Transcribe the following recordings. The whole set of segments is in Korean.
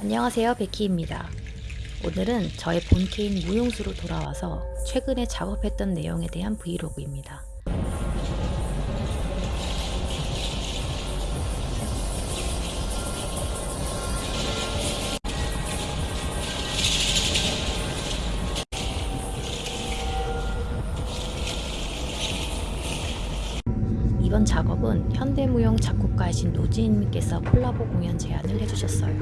안녕하세요 베키입니다. 오늘은 저의 본캐인 무용수로 돌아와서 최근에 작업했던 내용에 대한 브이로그입니다. 이번 작업은 현대무용 작곡가이신 노지인님께서 콜라보 공연 제안을 해주셨어요.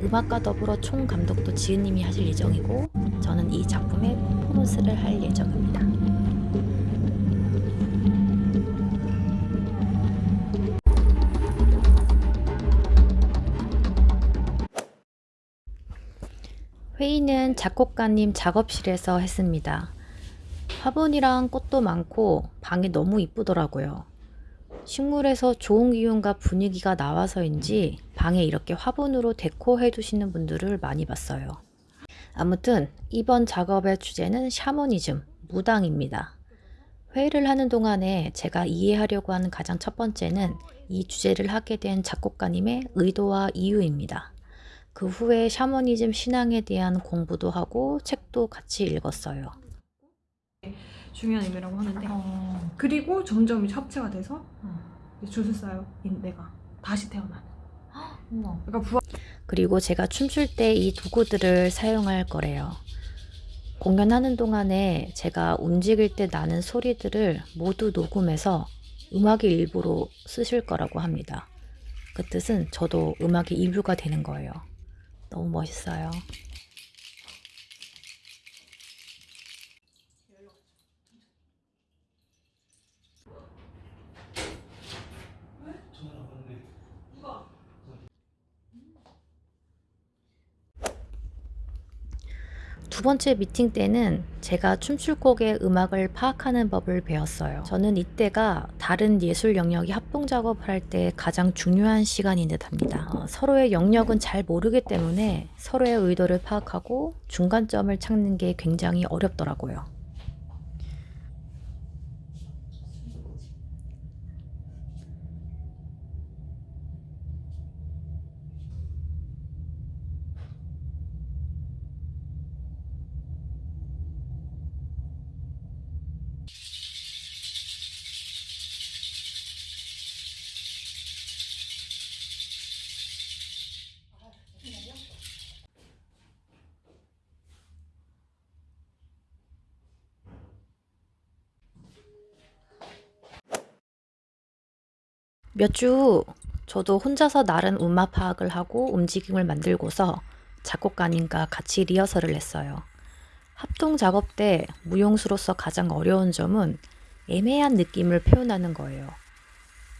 음악과 더불어 총 감독도 지은님이 하실 예정이고 저는 이 작품의 퍼포먼스를 할 예정입니다. 회의는 작곡가님 작업실에서 했습니다. 화분이랑 꽃도 많고 방이 너무 이쁘더라고요. 식물에서 좋은 기운과 분위기가 나와서인지 방에 이렇게 화분으로 데코해 두시는 분들을 많이 봤어요. 아무튼 이번 작업의 주제는 샤머니즘, 무당입니다. 회의를 하는 동안에 제가 이해하려고 하는 가장 첫 번째는 이 주제를 하게 된 작곡가님의 의도와 이유입니다. 그 후에 샤머니즘 신앙에 대한 공부도 하고 책도 같이 읽었어요. 중요한 의미라고 하는데 어. 그리고 점점 합체가 돼서 어. 이제 주술사인 내가 다시 태어나는. 그러니까 부활 그리고 제가 춤출 때 이 도구들을 사용할 거래요. 공연하는 동안에 제가 움직일 때 나는 소리들을 모두 녹음해서 음악의 일부로 쓰실 거라고 합니다. 그 뜻은 저도 음악의 일부가 되는 거예요. 너무 멋있어요. 두 번째 미팅 때는 제가 춤출 곡의 음악을 파악하는 법을 배웠어요. 저는 이때가 다른 예술 영역이 합동 작업을 할 때 가장 중요한 시간인 듯 합니다. 어, 서로의 영역은 잘 모르기 때문에 서로의 의도를 파악하고 중간점을 찾는 게 굉장히 어렵더라고요. 몇주후 저도 혼자서 나른 음악 파악을 하고 움직임을 만들고서 작곡가님과 같이 리허설을 했어요. 합동 작업 때 무용수로서 가장 어려운 점은 애매한 느낌을 표현하는 거예요.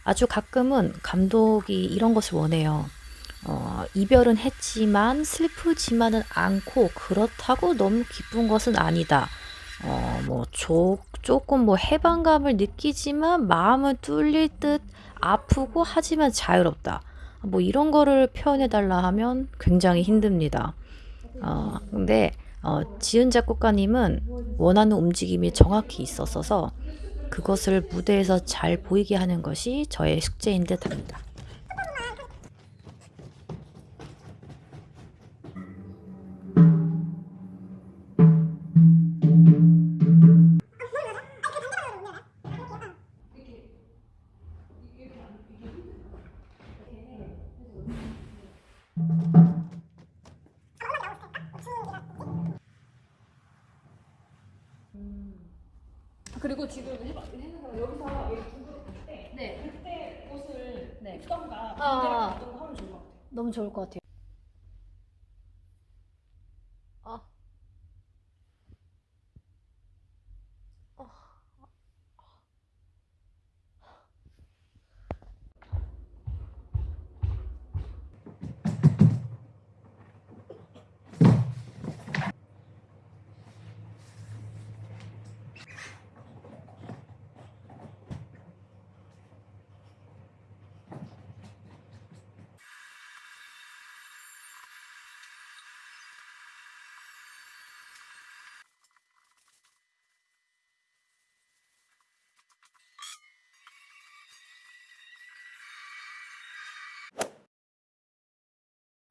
아주 가끔은 감독이 이런 것을 원해요. 어, 이별은 했지만 슬프지만은 않고 그렇다고 너무 기쁜 것은 아니다. 어, 뭐 조, 조금 뭐 해방감을 느끼지만 마음은 뚫릴 듯 아프고 하지만 자유롭다. 뭐 이런 거를 표현해 달라 하면 굉장히 힘듭니다. 어, 근데 어, 지은 작곡가님은 원하는 움직임이 정확히 있었어서 그것을 무대에서 잘 보이게 하는 것이 저의 숙제인 듯 합니다. 그리고 지금 해봐 여기서 얘 중국에 갈때 네. 그때 옷을 네. 입던가 아. 반대로 입던가 하면 좋을 것 같아 너무 좋을 것 같아요.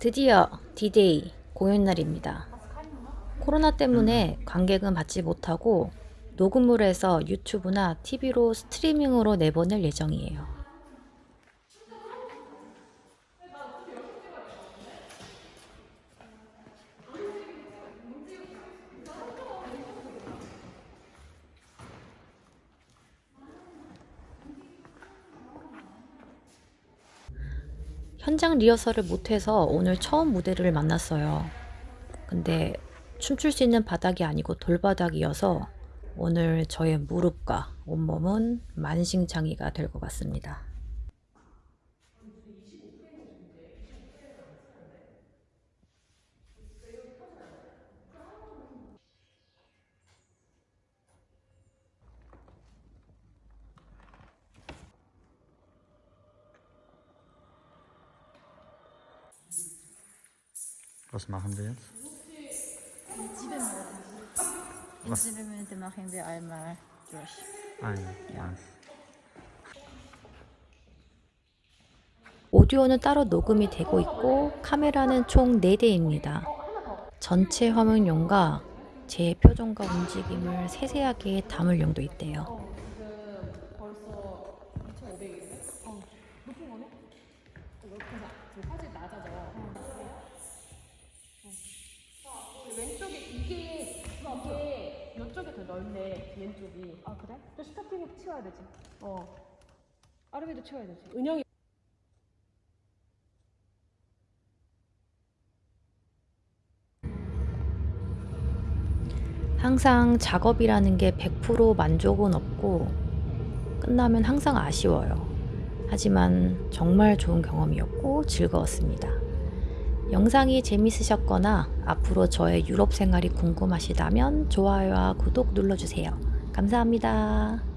드디어 디데이 공연 날입니다. 코로나 때문에 관객은 받지 못하고 녹음을 해서 유튜브나 TV로 스트리밍으로 내보낼 예정이에요. 현장 리허설을 못해서 오늘 처음 무대를 만났어요. 근데 춤출 수 있는 바닥이 아니고 돌바닥이어서 오늘 저의 무릎과 온몸은 만신창이가 될 것 같습니다. Was machen wir jetzt? Was? Diese Elemente machen wir einmal durch. Ah ja. 오디오는 따로 녹음이 되고 있고 카메라는 총 4대입니다. 전체 화면용과 제 표정과 움직임을 세세하게 담을 용도 있대요. 이게 이게 이쪽이 더 넓네 왼쪽이. 아 그래? 또 스타팅을 치워야 되지. 어. 아르비도 치워야 되지. 은영이 항상 작업이라는 게 100% 만족은 없고 끝나면 항상 아쉬워요. 하지만 정말 좋은 경험이었고 즐거웠습니다. 영상이 재밌으셨거나 앞으로 저의 유럽 생활이 궁금하시다면 좋아요와 구독 눌러주세요. 감사합니다.